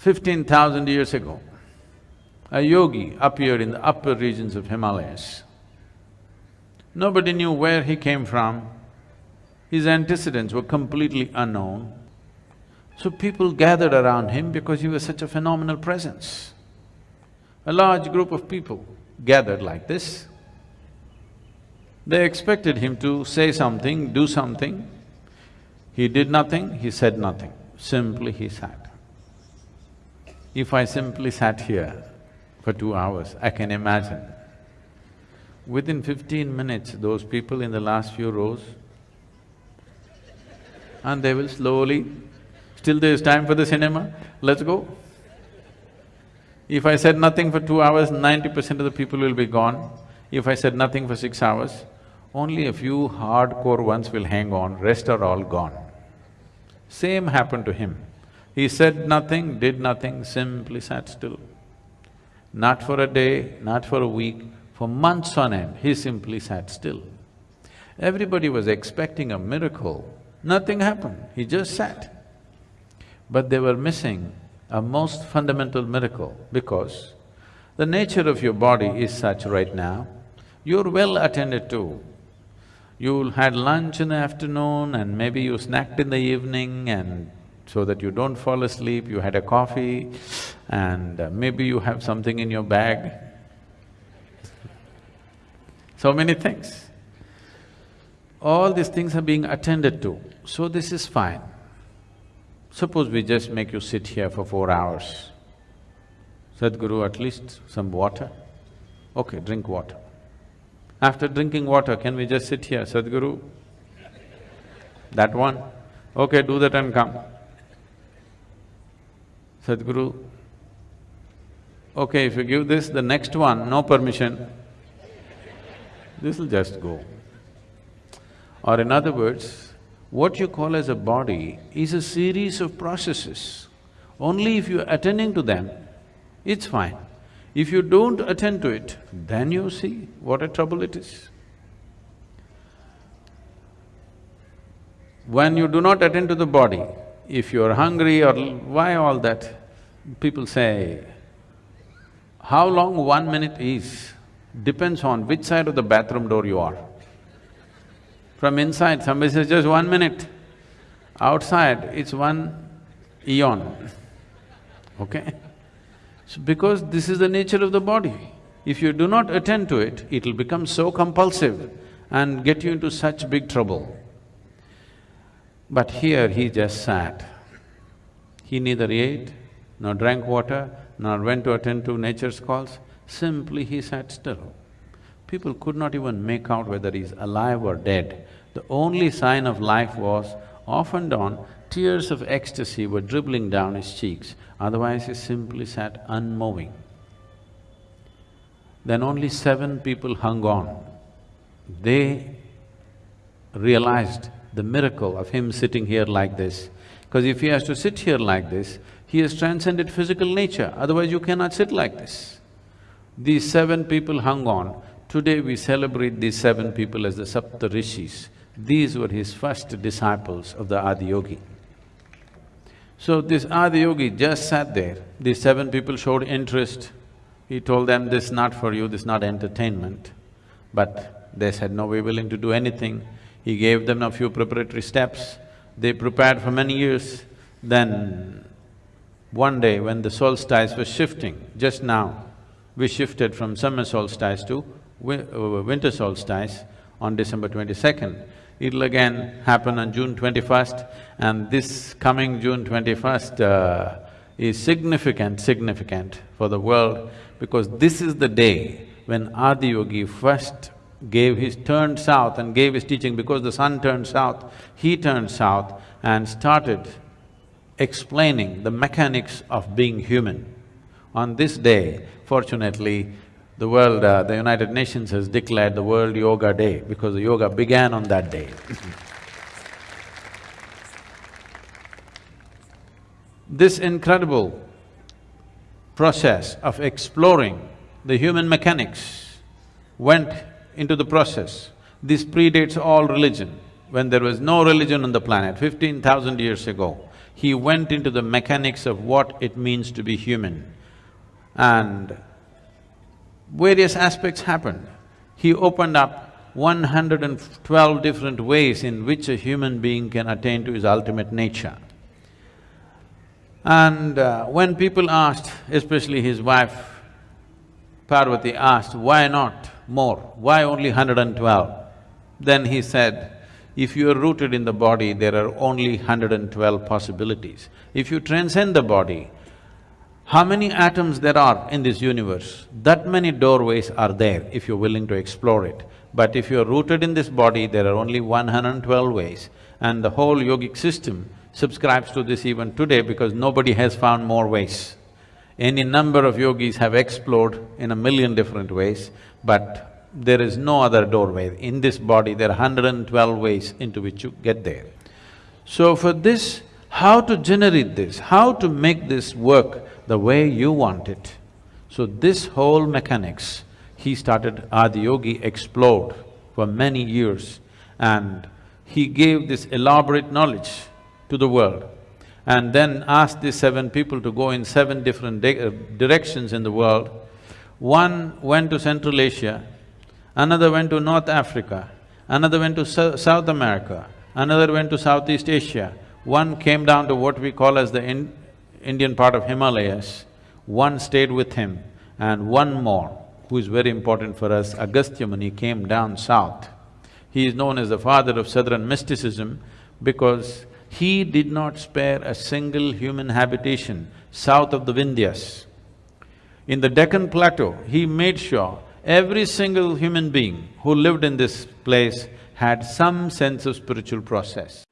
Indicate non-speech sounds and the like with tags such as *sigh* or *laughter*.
Fifteen thousand years ago, a yogi appeared in the upper regions of Himalayas. Nobody knew where he came from, his antecedents were completely unknown. So people gathered around him because he was such a phenomenal presence. A large group of people gathered like this. They expected him to say something, do something. He did nothing, he said nothing, simply he sat. If I simply sat here for two hours, I can imagine. Within fifteen minutes, those people in the last few rows, and they will slowly, still there's time for the cinema, let's go. If I said nothing for two hours, ninety percent of the people will be gone. If I said nothing for six hours, only a few hardcore ones will hang on, rest are all gone. Same happened to him. He said nothing, did nothing, simply sat still. Not for a day, not for a week, for months on end, he simply sat still. Everybody was expecting a miracle, nothing happened, he just sat. But they were missing a most fundamental miracle because the nature of your body is such right now, you're well attended to, you had lunch in the afternoon and maybe you snacked in the evening and so that you don't fall asleep, you had a coffee and uh, maybe you have something in your bag. So many things. All these things are being attended to, so this is fine. Suppose we just make you sit here for four hours. Sadhguru, at least some water? Okay, drink water. After drinking water, can we just sit here, Sadhguru? That one? Okay, do that and come. Sadhguru, okay, if you give this, the next one, no permission, this'll just go. Or in other words, what you call as a body is a series of processes. Only if you're attending to them, it's fine. If you don't attend to it, then you see what a trouble it is. When you do not attend to the body, if you're hungry or why all that, people say, how long one minute is depends on which side of the bathroom door you are. From inside, somebody says just one minute. Outside, it's one eon, okay? So because this is the nature of the body, if you do not attend to it, it'll become so compulsive and get you into such big trouble. But here he just sat. He neither ate, nor drank water, nor went to attend to nature's calls, simply he sat still. People could not even make out whether he's alive or dead. The only sign of life was, off and on, tears of ecstasy were dribbling down his cheeks otherwise he simply sat unmoving. Then only seven people hung on. They realized the miracle of him sitting here like this. Because if he has to sit here like this, he has transcended physical nature, otherwise you cannot sit like this. These seven people hung on. Today we celebrate these seven people as the Sapta Rishis. These were his first disciples of the Adiyogi. So this Adiyogi just sat there, these seven people showed interest. He told them, this is not for you, this is not entertainment. But they said, no, we're willing to do anything. He gave them a few preparatory steps. They prepared for many years. Then one day when the solstice was shifting, just now, we shifted from summer solstice to uh, winter solstice on December twenty-second. It'll again happen on June twenty-first and this coming June twenty-first uh, is significant, significant for the world because this is the day when Adiyogi first gave his… turned south and gave his teaching because the sun turned south, he turned south and started explaining the mechanics of being human. On this day, fortunately, the world, uh, the United Nations has declared the World Yoga Day because the yoga began on that day *laughs* This incredible process of exploring the human mechanics went into the process. This predates all religion. When there was no religion on the planet, fifteen thousand years ago, he went into the mechanics of what it means to be human. And various aspects happened. He opened up 112 different ways in which a human being can attain to his ultimate nature. And uh, when people asked, especially his wife Parvati asked, why not more? Why only 112? Then he said, if you are rooted in the body, there are only 112 possibilities. If you transcend the body, how many atoms there are in this universe, that many doorways are there if you're willing to explore it. But if you're rooted in this body, there are only 112 ways and the whole yogic system subscribes to this even today because nobody has found more ways. Any number of yogis have explored in a million different ways, but there is no other doorway. In this body, there are 112 ways into which you get there. So for this, how to generate this, how to make this work the way you want it. So this whole mechanics, he started, Adiyogi explored for many years and he gave this elaborate knowledge to the world and then asked these seven people to go in seven different uh, directions in the world. One went to Central Asia, another went to North Africa, another went to South America, another went to Southeast Asia, one came down to what we call as the in Indian part of Himalayas, one stayed with him, and one more, who is very important for us, Agastya Muni came down south. He is known as the father of southern mysticism because he did not spare a single human habitation south of the Vindhyas. In the Deccan Plateau, he made sure every single human being who lived in this place had some sense of spiritual process.